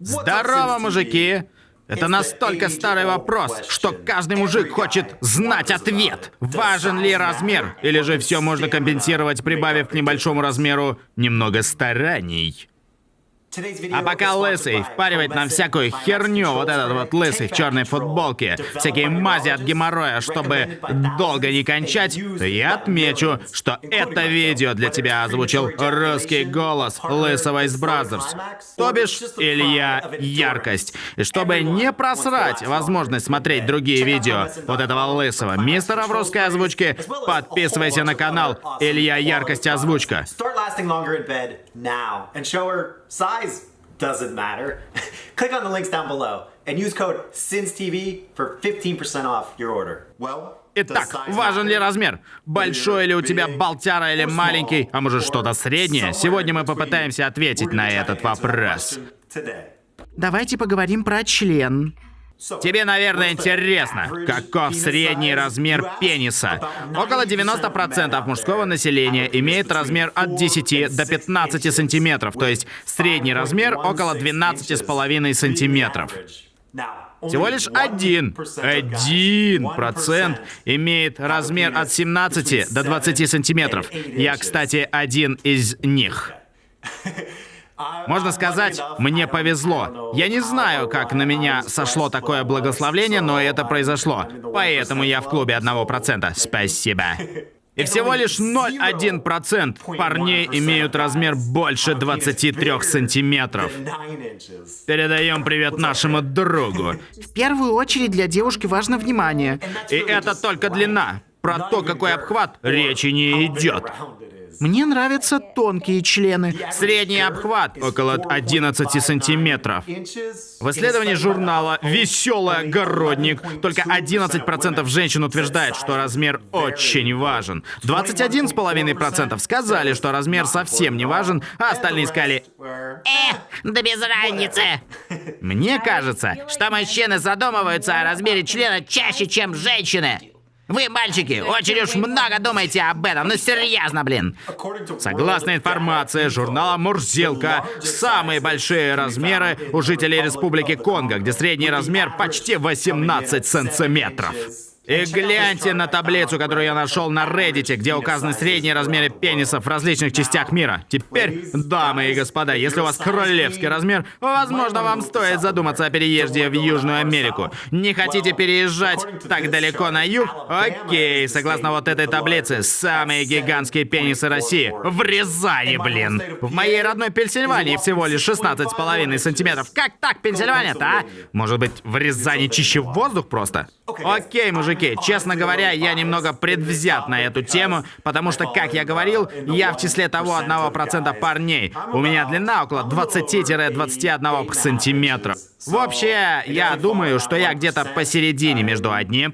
Здорово, мужики! Это настолько старый вопрос, что каждый мужик хочет знать ответ. Важен ли размер? Или же все можно компенсировать, прибавив к небольшому размеру немного стараний? А пока Лысый впаривает нам всякую херню, вот этот вот Лысый в черной футболке, всякие мази от геморроя, чтобы долго не кончать, то я отмечу, что это видео для тебя озвучил русский голос Лысого из Brazzers, то бишь Илья Яркость. И чтобы не просрать возможность смотреть другие видео вот этого Лысого мистера в русской озвучке, подписывайся на канал Илья Яркость Озвучка. Size doesn't matter. Click on the links down below and use code SINSTV for 15% off your order. Well, Итак, важен ли размер? Большой ли у тебя болтяра или маленький, а может что-то среднее? Сегодня мы попытаемся ответить на этот вопрос. Давайте поговорим про член. Тебе, наверное, интересно, каков средний размер пениса. Около 90% мужского населения имеет размер от 10 до 15 сантиметров, то есть средний размер около 12,5 сантиметров. Всего лишь один, один процент имеет размер от 17 до 20 сантиметров. Я, кстати, один из них. Можно сказать, мне повезло. Я не знаю, как на меня сошло такое благословление, но это произошло. Поэтому я в клубе 1%. Спасибо. И всего лишь 0,1% парней имеют размер больше 23 сантиметров. Передаем привет нашему другу. В первую очередь для девушки важно внимание. И это только длина. Про то, какой обхват, речи не идет. Мне нравятся тонкие члены. Средний обхват около 11 сантиметров. В исследовании журнала «Веселый огородник» только 11% женщин утверждает, что размер очень важен. 21,5% сказали, что размер совсем не важен, а остальные сказали «Э, да без разницы». Мне кажется, что мужчины задумываются о размере члена чаще, чем женщины. Вы, мальчики, очень уж много думаете об этом, ну серьезно, блин. Согласно информации журнала «Мурзилка», самые большие размеры у жителей Республики Конго, где средний размер почти 18 сантиметров. И гляньте на таблицу, которую я нашел на Reddit, где указаны средние размеры пенисов в различных частях мира. Теперь, дамы и господа, если у вас королевский размер, возможно, вам стоит задуматься о переезде в Южную Америку. Не хотите переезжать так далеко на юг? Окей, согласно вот этой таблице, самые гигантские пенисы России в Рязани, блин. В моей родной Пенсильвании всего лишь 16,5 сантиметров. Как так, Пенсильвания-то, а? Может быть, в Рязани чище воздух просто? Окей, мужики, мужики, честно говоря, я немного предвзят на эту тему, потому что, как я говорил, я в числе того 1% парней. У меня длина около 20-21 сантиметра. Вообще, я думаю, что я где-то посередине между 1%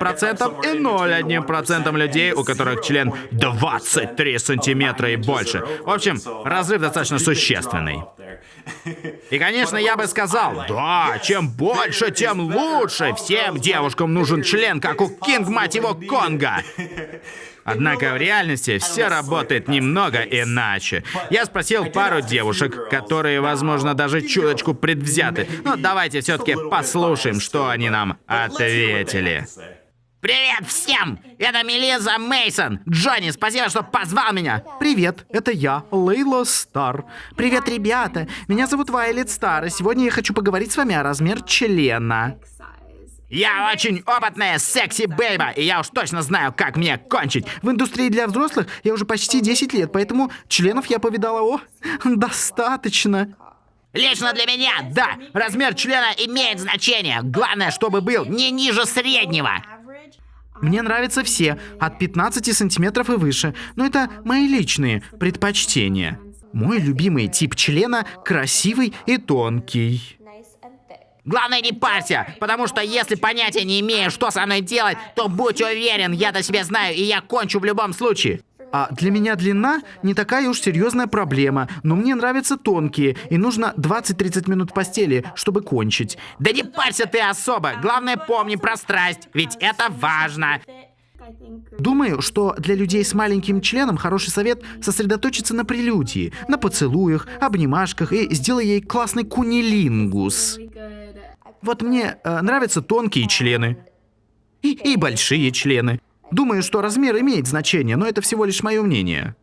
и 0,1% людей, у которых член 23 сантиметра и больше. В общем, разрыв достаточно существенный. И, конечно, я бы сказал, да, чем больше, тем лучше. Всем девушкам нужен член, как у Кинг, мать его, Конга. Однако в реальности все работает немного иначе. Я спросил пару девушек, которые, возможно, даже чуточку предвзяты. Но давайте все-таки послушаем, что они нам ответили. Привет всем! Это Мелиза Мейсон. Джонни, спасибо, что позвал меня. Привет, это я, Лейла Стар. Привет, ребята. Меня зовут Вайлет Стар, и сегодня я хочу поговорить с вами о размер члена. Я очень опытная секси-бейба, и я уж точно знаю, как мне кончить. В индустрии для взрослых я уже почти 10 лет, поэтому членов я повидала, о, достаточно. Лично для меня, да, размер члена имеет значение. Главное, чтобы был не ниже среднего. Мне нравятся все, от 15 сантиметров и выше, но это мои личные предпочтения. Мой любимый тип члена красивый и тонкий. Главное не парься, потому что если понятия не имею, что со мной делать, то будь уверен, я-то себя знаю, и я кончу в любом случае. А для меня длина не такая уж серьезная проблема, но мне нравятся тонкие, и нужно 20-30 минут постели, чтобы кончить. Да не парься ты особо, главное помни про страсть, ведь это важно. Думаю, что для людей с маленьким членом хороший совет сосредоточиться на прелюдии, на поцелуях, обнимашках и сделай ей классный кунилингус. Вот мне э, нравятся тонкие члены. И, и большие члены. Думаю, что размер имеет значение, но это всего лишь мое мнение.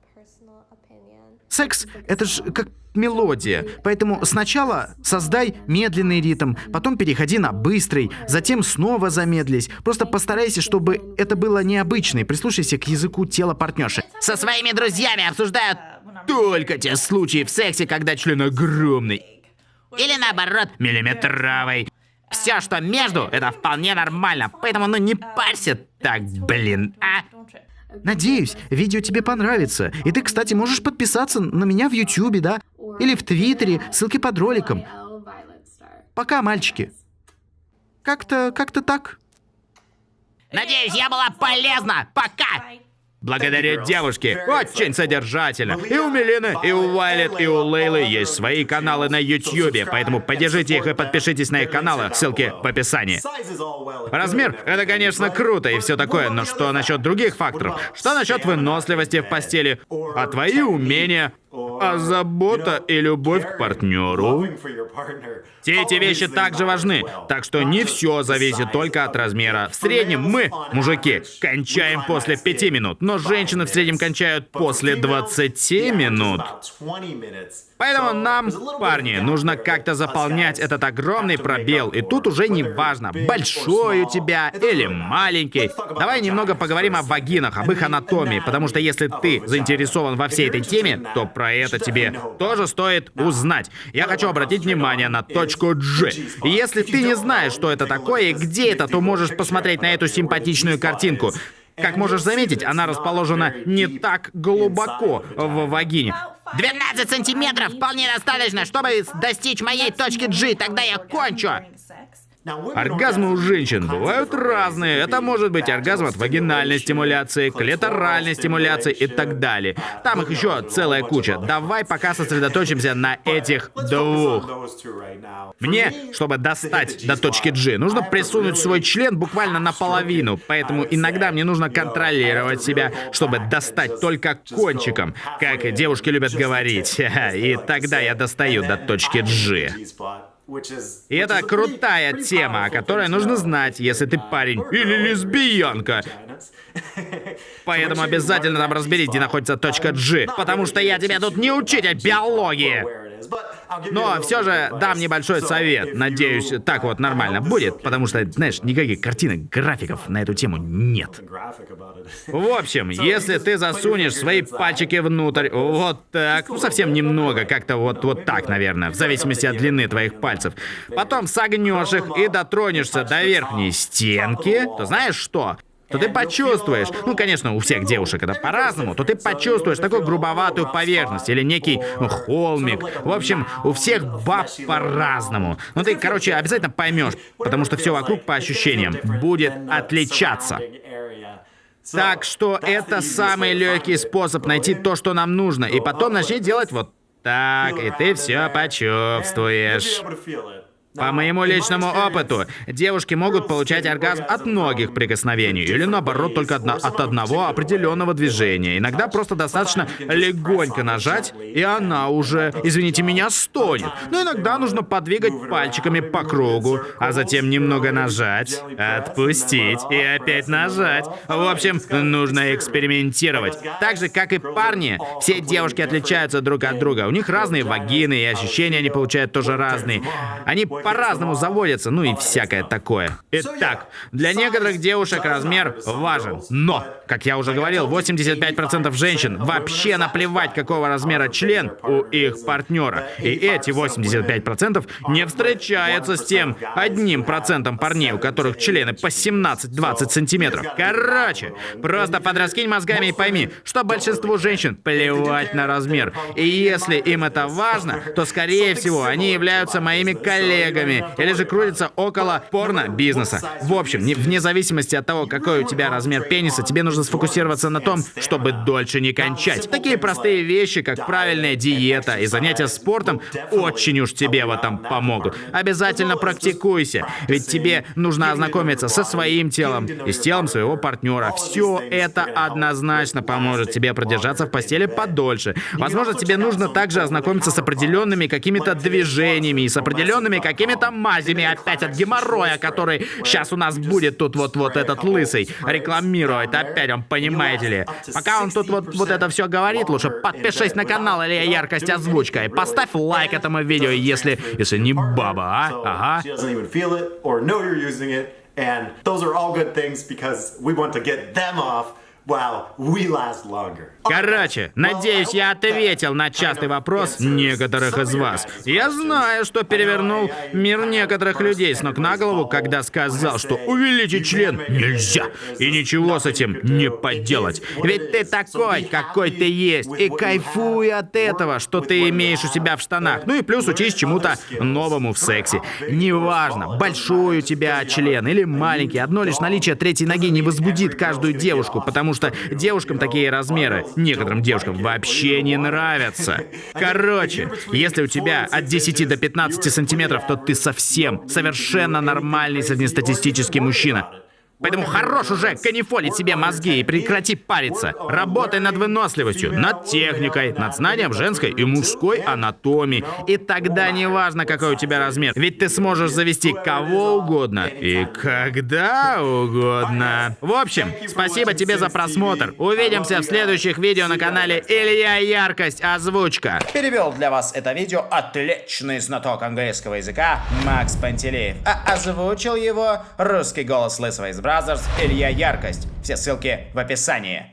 Секс — это же как мелодия, поэтому сначала создай медленный ритм, потом переходи на быстрый, затем снова замедлись. Просто постарайся, чтобы это было необычно, и прислушайся к языку тела партнерши. Со своими друзьями обсуждают только те случаи в сексе, когда член огромный. Или наоборот, миллиметровый. Все, что между, это вполне нормально, поэтому ну не парься так, блин, а? Надеюсь, видео тебе понравится. И ты, кстати, можешь подписаться на меня в Ютубе, да? Или в Твиттере, ссылки под роликом. Пока, мальчики. Как-то, как-то так. Надеюсь, я была полезна. Пока! Благодаря девушке. Очень содержательно. И у Милины, и у Вайлет, и у Лейлы есть свои каналы на Ютьюбе, поэтому поддержите их и подпишитесь на их каналы. Ссылки в описании. Размер — это, конечно, круто и все такое, но что насчет других факторов? Что насчет выносливости в постели? А твои умения? А забота и любовь к партнеру? Все эти вещи также важны, так что не все зависит только от размера. В среднем мы, мужики, кончаем после 5 минут, но женщины в среднем кончают после 20 минут. Поэтому нам, парни, нужно как-то заполнять этот огромный пробел. И тут уже не важно, большой у тебя или маленький. Давай немного поговорим о вагинах, об их анатомии, потому что если ты заинтересован во всей этой теме, то про это тебе тоже стоит узнать. Я хочу обратить внимание на точку G. И если ты не знаешь, что это такое и где это, то можешь посмотреть на эту симпатичную картинку. Как можешь заметить, она расположена не так глубоко в вагине. 12 сантиметров вполне достаточно, чтобы достичь моей точки G, тогда я кончу. Оргазмы у женщин бывают разные. Это может быть оргазм от вагинальной стимуляции, клиторальной стимуляции и так далее. Там их еще целая куча. Давай пока сосредоточимся на этих двух. Мне, чтобы достать до точки G, нужно присунуть свой член буквально наполовину, поэтому иногда мне нужно контролировать себя, чтобы достать только кончиком, как девушки любят говорить. И тогда я достаю до точки G. И это крутая тема, о которой нужно знать, если ты парень или лесбиянка. Поэтому обязательно там разберись, где находится точка G, потому что я тебе тут не учитель биологии. Но все же дам небольшой совет. Надеюсь, так вот нормально будет, потому что, знаешь, никаких картинок, графиков на эту тему нет. В общем, если ты засунешь свои пальчики внутрь, вот так, ну совсем немного, как-то вот, вот так, наверное, в зависимости от длины твоих пальцев, потом согнешь их и дотронешься до верхней стенки, то знаешь что? То ты почувствуешь, ну, конечно, у всех девушек это по-разному, то ты почувствуешь такую грубоватую поверхность или некий ну, холмик. В общем, у всех баб по-разному. Ну, ты, короче, обязательно поймешь, потому что все вокруг по ощущениям будет отличаться. Так что это самый легкий способ найти то, что нам нужно, и потом начни делать вот так, и ты все почувствуешь. По моему личному опыту, девушки могут получать оргазм от многих прикосновений, или наоборот, только от одного определенного движения. Иногда просто достаточно легонько нажать, и она уже, извините меня, стонет. Но иногда нужно подвигать пальчиками по кругу, а затем немного нажать, отпустить и опять нажать. В общем, нужно экспериментировать. Так же, как и парни, все девушки отличаются друг от друга. У них разные вагины, и ощущения они получают тоже разные. Они по-разному заводятся, ну и всякое такое. Итак, для некоторых девушек размер важен. Но, как я уже говорил, 85% женщин вообще наплевать, какого размера член у их партнера. И эти 85% не встречаются с тем одним процентом парней, у которых члены по 17-20 сантиметров. Короче, просто подраскинь мозгами и пойми, что большинству женщин плевать на размер. И если им это важно, то, скорее всего, они являются моими коллегами коллегами или же крутится около порно-бизнеса. В общем, не- вне зависимости от того, какой у тебя размер пениса, тебе нужно сфокусироваться на том, чтобы дольше не кончать. Такие простые вещи, как правильная диета и занятия спортом, очень уж тебе в этом помогут. Обязательно практикуйся, ведь тебе нужно ознакомиться со своим телом и с телом своего партнера. Все это однозначно поможет тебе продержаться в постели подольше. Возможно, тебе нужно также ознакомиться с определенными какими-то движениями и с определенными какими-то мазями опять от геморроя, который сейчас у нас будет тут вот вот этот лысый рекламирует опять, он понимаете ли. Пока он тут вот, вот это все говорит, лучше подпишись на канал или яркость озвучка и поставь лайк этому видео, если, если не баба, а? Ага. And those are all good things because we want to get them off Короче, надеюсь, я ответил на частый вопрос некоторых из вас. Я знаю, что перевернул мир некоторых людей с ног на голову, когда сказал, что увеличить член нельзя, и ничего с этим не поделать. Ведь ты такой, какой ты есть, и кайфуй от этого, что ты имеешь у себя в штанах. Ну и плюс учись чему-то новому в сексе. Неважно, большой у тебя член или маленький, одно лишь наличие третьей ноги не возбудит каждую девушку, потому что девушкам такие размеры, некоторым девушкам вообще не нравятся. Короче, если у тебя от 10 до 15 сантиметров, то ты совсем, совершенно нормальный среднестатистический мужчина. Поэтому хорош уже канифолить себе мозги и прекрати париться. Работай над выносливостью, над техникой, над знанием женской и мужской анатомии. И тогда не важно, какой у тебя размер, ведь ты сможешь завести кого угодно и когда угодно. В общем, спасибо тебе за просмотр. Увидимся в следующих видео на канале Илья Яркость Озвучка. Перевел для вас это видео отличный знаток английского языка Макс Пантелеев, а озвучил его русский голос Лысого из Brazzers Илья Яркость. Все ссылки в описании.